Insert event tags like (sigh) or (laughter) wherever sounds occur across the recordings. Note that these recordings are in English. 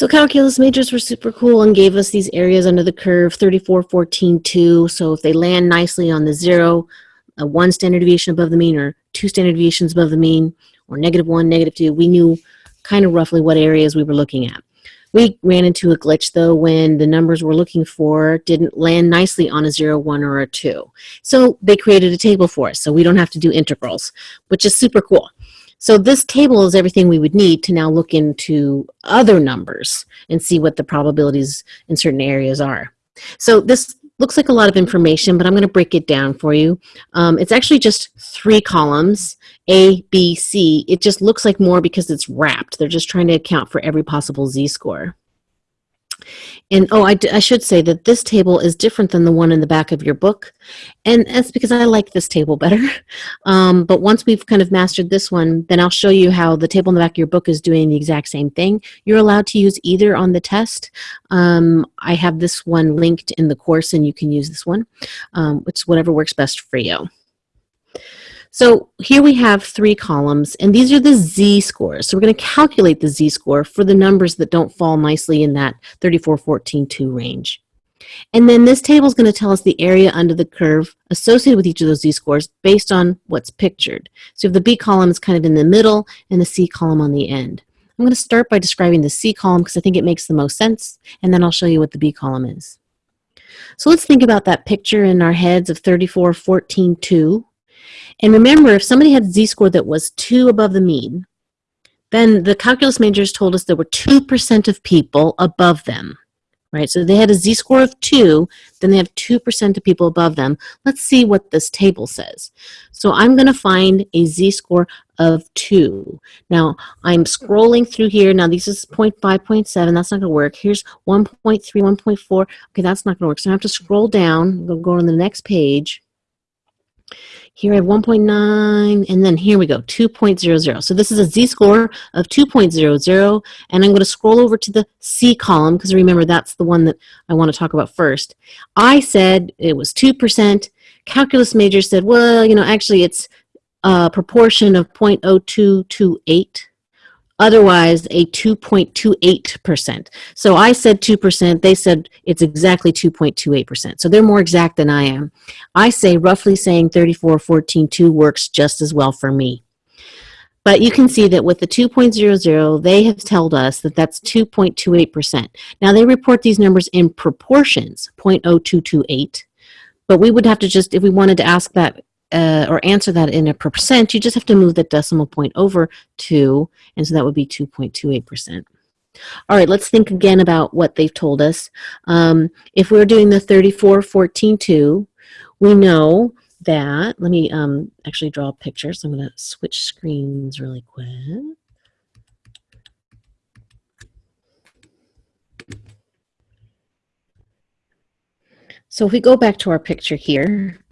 So calculus majors were super cool and gave us these areas under the curve, 34, 14, 2. So if they land nicely on the zero, one standard deviation above the mean or two standard deviations above the mean or negative one, negative two, we knew kind of roughly what areas we were looking at. We ran into a glitch though when the numbers we're looking for didn't land nicely on a 0, 1, or a 2. So they created a table for us so we don't have to do integrals, which is super cool. So this table is everything we would need to now look into other numbers and see what the probabilities in certain areas are. So this looks like a lot of information, but I'm going to break it down for you. Um, it's actually just three columns, A, B, C. It just looks like more because it's wrapped. They're just trying to account for every possible z-score. And oh, I, I should say that this table is different than the one in the back of your book. And that's because I like this table better. (laughs) Um, but once we've kind of mastered this one, then I'll show you how the table in the back of your book is doing the exact same thing. You're allowed to use either on the test. Um, I have this one linked in the course and you can use this one, um, which whatever works best for you. So here we have three columns, and these are the z-scores. So we're going to calculate the z-score for the numbers that don't fall nicely in that 34, 14, 2 range. And then this table is going to tell us the area under the curve associated with each of those z-scores based on what's pictured. So if the B column is kind of in the middle and the C column on the end. I'm going to start by describing the C column because I think it makes the most sense, and then I'll show you what the B column is. So let's think about that picture in our heads of 34, 14, 2. And remember, if somebody had a z-score that was 2 above the mean, then the calculus majors told us there were 2% of people above them, right? So they had a z-score of 2, then they have 2% of people above them. Let's see what this table says. So I'm going to find a z-score of 2. Now, I'm scrolling through here. Now, this is 0 0.5, 0 0.7. That's not going to work. Here's 1.3, 1.4. Okay, that's not going to work. So I have to scroll down. We'll go on the next page. Here I have 1.9, and then here we go, 2.00. So this is a z-score of 2.00, and I'm going to scroll over to the C column, because remember that's the one that I want to talk about first. I said it was 2%. Calculus major said, well, you know, actually it's a proportion of 0.0228 otherwise a 2.28%. So I said 2%, they said it's exactly 2.28%. So they're more exact than I am. I say roughly saying 34.14.2 works just as well for me. But you can see that with the 2.00, they have told us that that's 2.28%. Now they report these numbers in proportions, 0.0228, but we would have to just, if we wanted to ask that uh, or answer that in a percent, you just have to move the decimal point over 2, and so that would be 2.28%. All right, let's think again about what they've told us. Um, if we're doing the 34, 14, 2, we know that, let me um, actually draw a picture, so I'm going to switch screens really quick. So if we go back to our picture here,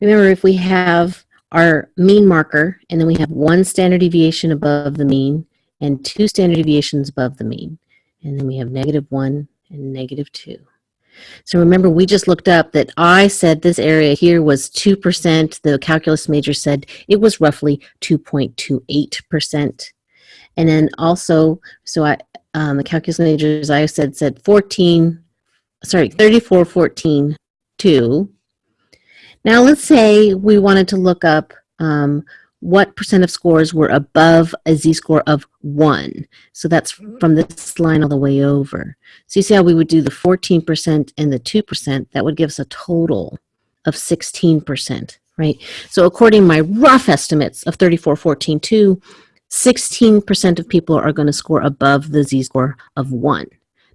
Remember, if we have our mean marker, and then we have one standard deviation above the mean, and two standard deviations above the mean, and then we have negative one and negative two. So remember, we just looked up that I said this area here was 2%. The calculus major said it was roughly 2.28%. And then also, so I, um, the calculus majors I said said 14, sorry, 34, 14, 2. Now let's say we wanted to look up um, what percent of scores were above a z-score of 1. So that's from this line all the way over. So you see how we would do the 14% and the 2%, that would give us a total of 16%, right? So according to my rough estimates of 34, 14, 2, 16% of people are going to score above the z-score of 1.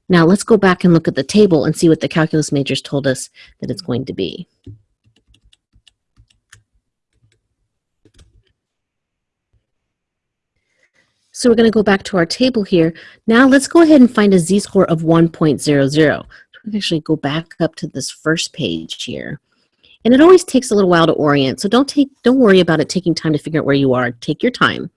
Now let's go back and look at the table and see what the calculus majors told us that it's going to be. So we're going to go back to our table here. Now let's go ahead and find a z-score of 1.00. We actually go back up to this first page here. And it always takes a little while to orient, so don't, take, don't worry about it taking time to figure out where you are. Take your time.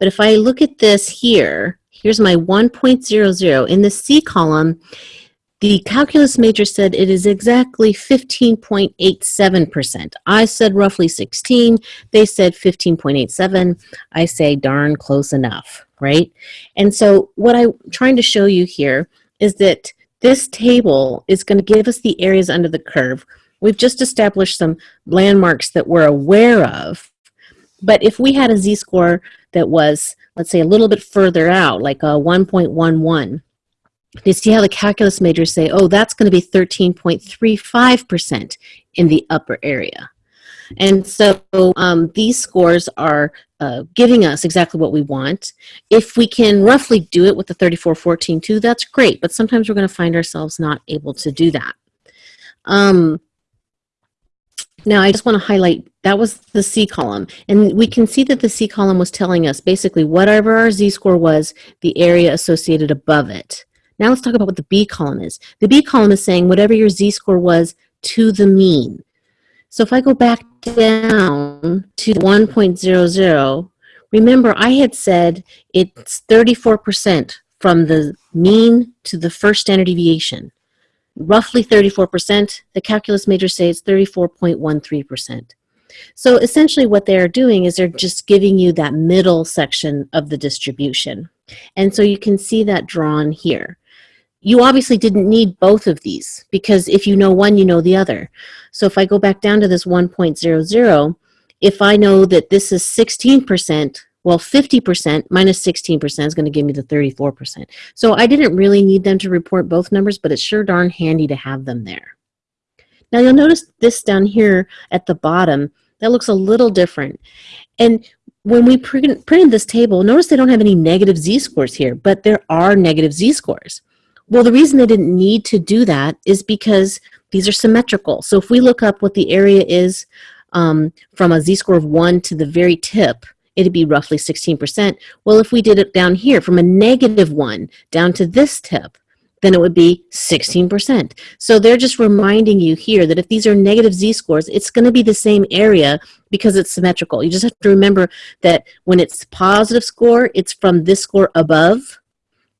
But if I look at this here, here's my 1.00. In the C column, the calculus major said it is exactly 15.87%. I said roughly 16. They said 15.87. I say darn close enough, right? And so what I'm trying to show you here is that this table is going to give us the areas under the curve. We've just established some landmarks that we're aware of, but if we had a z-score that was, let's say, a little bit further out, like a 1.11, you see how the calculus majors say, oh, that's going to be 13.35% in the upper area. And so um, these scores are uh, giving us exactly what we want. If we can roughly do it with the 3414 that's great, but sometimes we're going to find ourselves not able to do that. Um, now, I just want to highlight, that was the C column. And we can see that the C column was telling us basically whatever our Z-score was, the area associated above it. Now let's talk about what the B column is. The B column is saying whatever your Z-score was to the mean. So if I go back down to 1.00, remember I had said it's 34% from the mean to the first standard deviation roughly 34%. The calculus majors say it's 34.13%. So essentially what they're doing is they're just giving you that middle section of the distribution. And so you can see that drawn here. You obviously didn't need both of these because if you know one, you know the other. So if I go back down to this 1.00, if I know that this is 16%, well, 50% minus 16% is going to give me the 34%. So I didn't really need them to report both numbers, but it's sure darn handy to have them there. Now you'll notice this down here at the bottom, that looks a little different. And when we print, printed this table, notice they don't have any negative z-scores here, but there are negative z-scores. Well, the reason they didn't need to do that is because these are symmetrical. So if we look up what the area is um, from a z-score of 1 to the very tip, it'd be roughly 16%. Well, if we did it down here from a negative one down to this tip, then it would be 16%. So they're just reminding you here that if these are negative z-scores, it's going to be the same area because it's symmetrical. You just have to remember that when it's positive score, it's from this score above,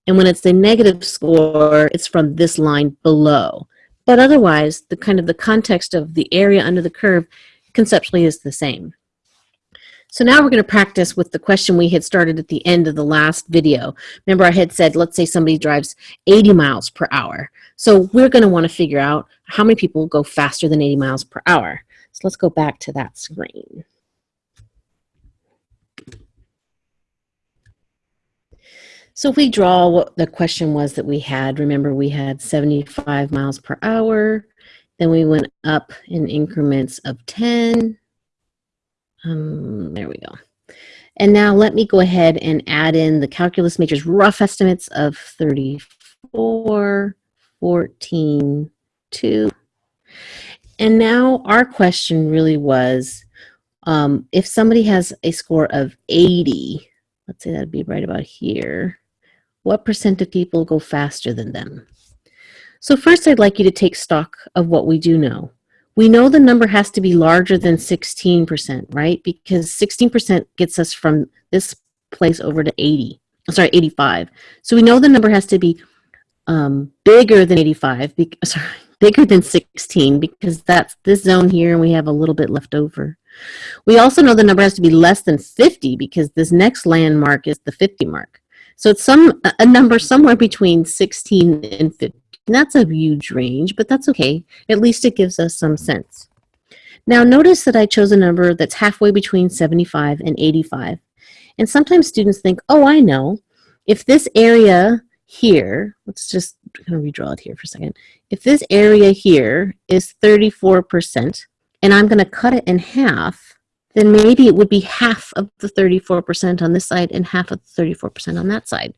and when it's the negative score, it's from this line below. But otherwise, the kind of the context of the area under the curve conceptually is the same. So now we're going to practice with the question we had started at the end of the last video. Remember I had said, let's say somebody drives 80 miles per hour. So we're going to want to figure out how many people go faster than 80 miles per hour. So let's go back to that screen. So if we draw what the question was that we had, remember we had 75 miles per hour, then we went up in increments of 10, um, there we go. And now let me go ahead and add in the calculus majors rough estimates of 34, 14, 2. And now our question really was, um, if somebody has a score of 80, let's say that'd be right about here, what percent of people go faster than them? So first I'd like you to take stock of what we do know we know the number has to be larger than 16%, right? Because 16% gets us from this place over to 80, sorry, 85. So we know the number has to be um, bigger than 85, be, (laughs) sorry, bigger than 16 because that's this zone here and we have a little bit left over. We also know the number has to be less than 50 because this next landmark is the 50 mark. So it's some a number somewhere between 16 and 50. And that's a huge range, but that's okay. At least it gives us some sense. Now notice that I chose a number that's halfway between 75 and 85. And sometimes students think, oh, I know. If this area here, let's just kind of redraw it here for a second. If this area here is 34%, and I'm going to cut it in half, then maybe it would be half of the 34% on this side and half of the 34% on that side.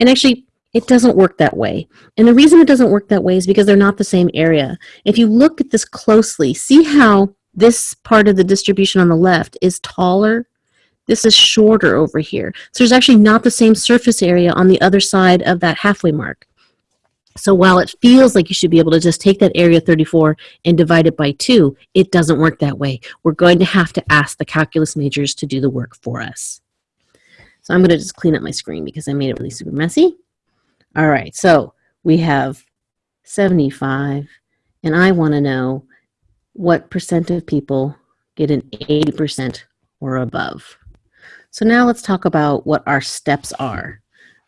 And actually, it doesn't work that way. And the reason it doesn't work that way is because they're not the same area. If you look at this closely, see how this part of the distribution on the left is taller? This is shorter over here. So there's actually not the same surface area on the other side of that halfway mark. So while it feels like you should be able to just take that area 34 and divide it by 2, it doesn't work that way. We're going to have to ask the calculus majors to do the work for us. So I'm going to just clean up my screen because I made it really super messy. All right, so we have 75, and I want to know what percent of people get an 80% or above. So now let's talk about what our steps are.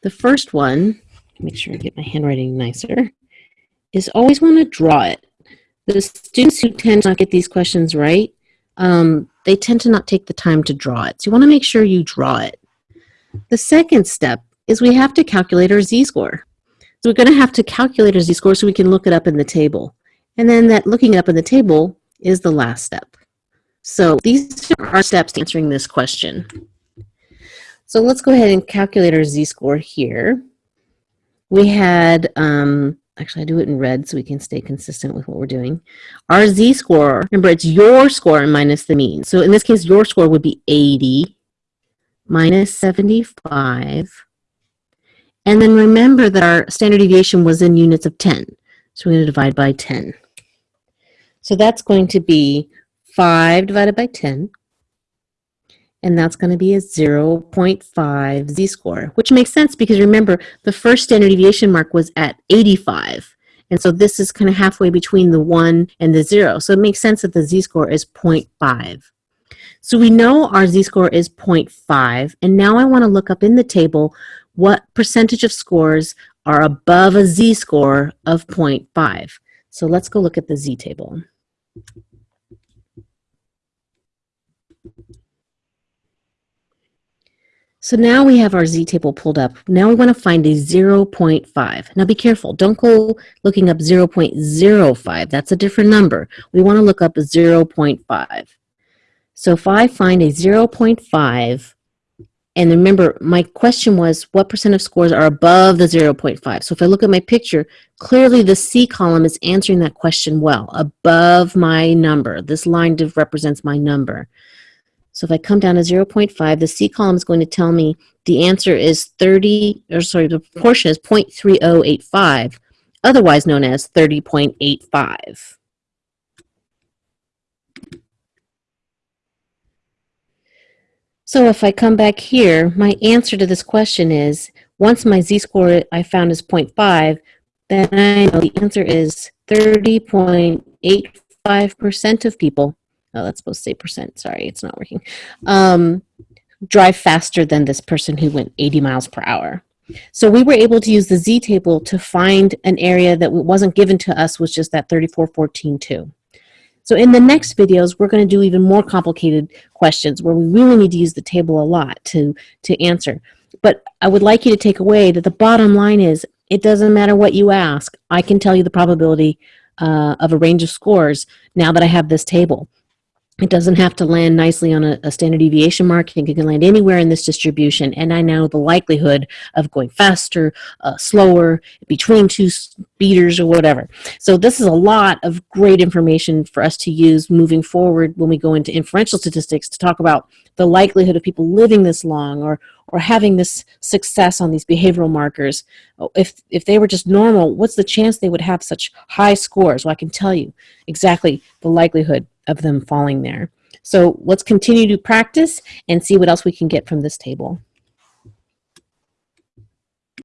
The first one, make sure I get my handwriting nicer, is always want to draw it. The students who tend to not get these questions right, um, they tend to not take the time to draw it. So you want to make sure you draw it. The second step is we have to calculate our z-score. So we're going to have to calculate our z-score so we can look it up in the table. And then that looking it up in the table is the last step. So these are our steps to answering this question. So let's go ahead and calculate our z-score here. We had, um, actually I do it in red so we can stay consistent with what we're doing. Our z-score, remember it's your score minus the mean. So in this case, your score would be 80 minus 75. And then remember that our standard deviation was in units of 10. So we're going to divide by 10. So that's going to be 5 divided by 10 and that's going to be a 0.5 z-score, which makes sense because remember, the first standard deviation mark was at 85. And so this is kind of halfway between the 1 and the 0. So it makes sense that the z-score is 0.5. So we know our z-score is 0.5, and now I want to look up in the table what percentage of scores are above a z-score of 0.5. So let's go look at the z-table. So now we have our z-table pulled up. Now we want to find a 0.5. Now be careful. Don't go looking up 0.05. That's a different number. We want to look up a 0.5. So if I find a 0.5, and remember my question was what percent of scores are above the 0.5? So if I look at my picture, clearly the C column is answering that question well, above my number. This line represents my number. So if I come down to 0.5, the C column is going to tell me the answer is 30, or sorry, the proportion is 0.3085, otherwise known as 30.85. So if I come back here, my answer to this question is, once my z-score I found is 0.5, then I know the answer is 30.85% of people oh, that's supposed to say percent. Sorry, it's not working. Um, drive faster than this person who went 80 miles per hour. So we were able to use the z-table to find an area that wasn't given to us was just that 3414.2. So in the next videos, we're going to do even more complicated questions where we really need to use the table a lot to, to answer. But I would like you to take away that the bottom line is it doesn't matter what you ask. I can tell you the probability uh, of a range of scores now that I have this table. It doesn't have to land nicely on a, a, standard deviation mark. It can land anywhere in this distribution. And I know the likelihood of going faster, uh, slower, between two speeders or whatever. So this is a lot of great information for us to use moving forward when we go into inferential statistics to talk about the likelihood of people living this long or, or having this success on these behavioral markers. If, if they were just normal, what's the chance they would have such high scores? Well, I can tell you exactly the likelihood of them falling there. So let's continue to practice and see what else we can get from this table.